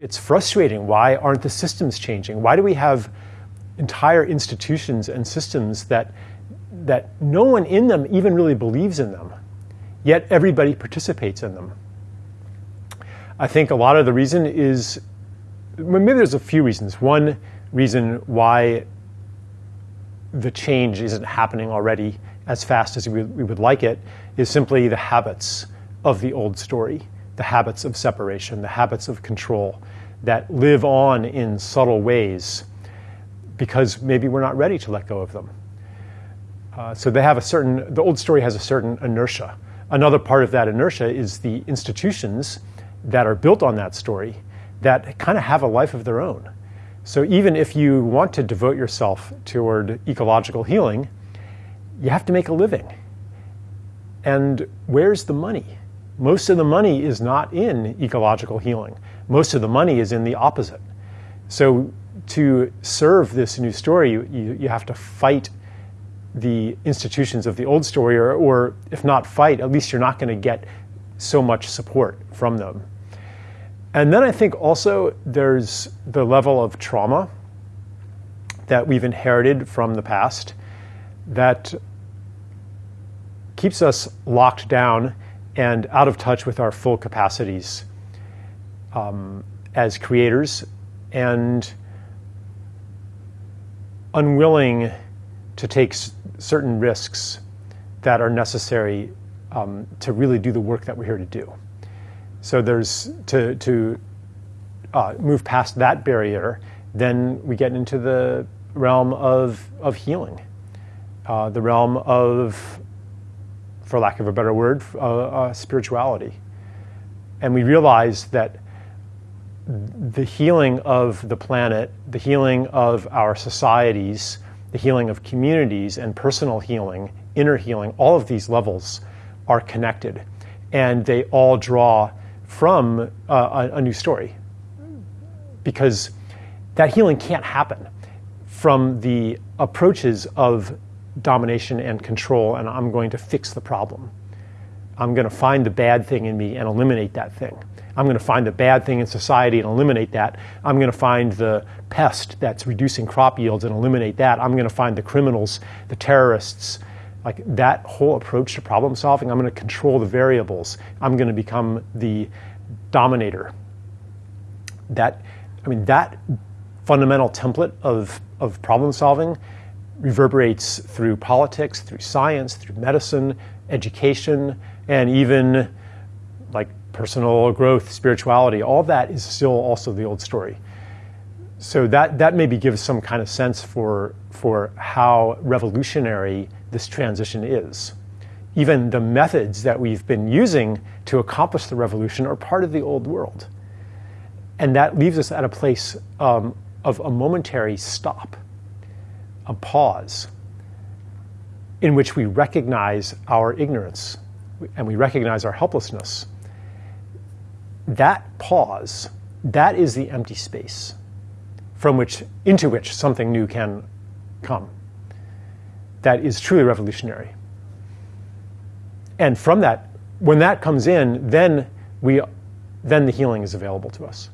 It's frustrating. Why aren't the systems changing? Why do we have entire institutions and systems that, that no one in them even really believes in them, yet everybody participates in them? I think a lot of the reason is, maybe there's a few reasons. One reason why the change isn't happening already as fast as we, we would like it is simply the habits of the old story the habits of separation, the habits of control that live on in subtle ways because maybe we're not ready to let go of them. Uh, so they have a certain, the old story has a certain inertia. Another part of that inertia is the institutions that are built on that story that kind of have a life of their own. So even if you want to devote yourself toward ecological healing, you have to make a living. And where's the money? Most of the money is not in ecological healing. Most of the money is in the opposite. So to serve this new story, you, you, you have to fight the institutions of the old story, or, or if not fight, at least you're not going to get so much support from them. And then I think also there's the level of trauma that we've inherited from the past that keeps us locked down and out of touch with our full capacities um, as creators and unwilling to take certain risks that are necessary um, to really do the work that we're here to do. So there's to, to uh, move past that barrier, then we get into the realm of, of healing, uh, the realm of for lack of a better word, uh, uh, spirituality. And we realize that the healing of the planet, the healing of our societies, the healing of communities, and personal healing, inner healing, all of these levels are connected. And they all draw from uh, a, a new story. Because that healing can't happen from the approaches of domination and control, and I'm going to fix the problem. I'm going to find the bad thing in me and eliminate that thing. I'm going to find the bad thing in society and eliminate that. I'm going to find the pest that's reducing crop yields and eliminate that. I'm going to find the criminals, the terrorists. Like that whole approach to problem solving, I'm going to control the variables. I'm going to become the dominator. That, I mean, that fundamental template of, of problem solving reverberates through politics, through science, through medicine, education, and even like personal growth, spirituality. All that is still also the old story. So that, that maybe gives some kind of sense for, for how revolutionary this transition is. Even the methods that we've been using to accomplish the revolution are part of the old world. And that leaves us at a place um, of a momentary stop a pause in which we recognize our ignorance and we recognize our helplessness. That pause, that is the empty space from which, into which something new can come. That is truly revolutionary. And from that, when that comes in, then we, then the healing is available to us.